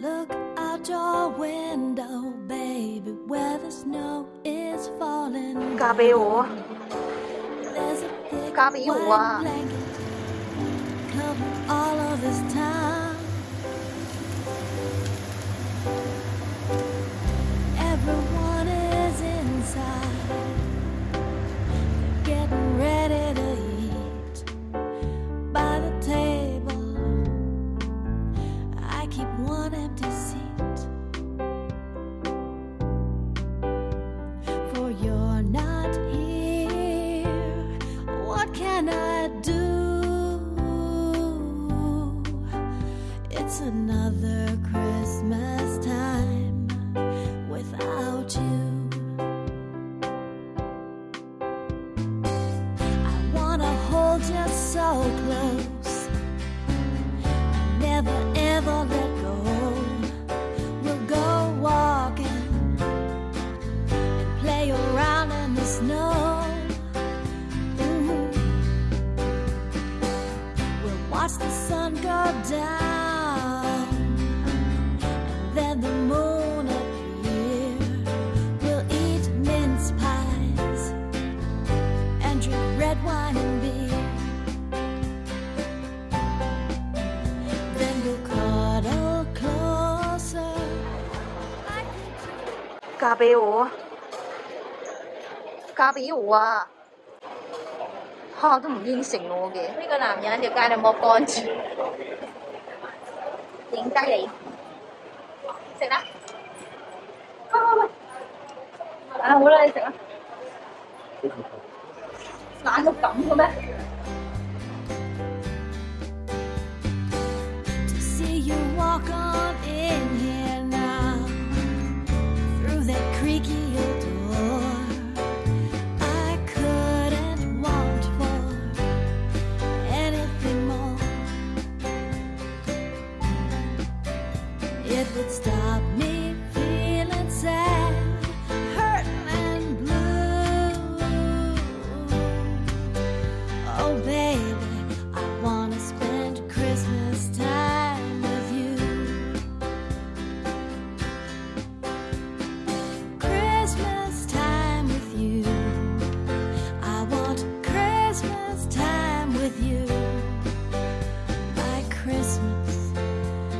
Look out your window, baby, where the snow is falling. Cover all of this town. Another Christmas time without you. I wanna hold you so close. 嘎贝舞，嫁贝我啊！他、都唔应承我嘅。呢、個个男人條街都冇干住，點得你，食啦！喂喂喂，啊好啦，你食啦，懒到咁嘅咩？Walk on in It would stop me Christmas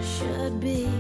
should be.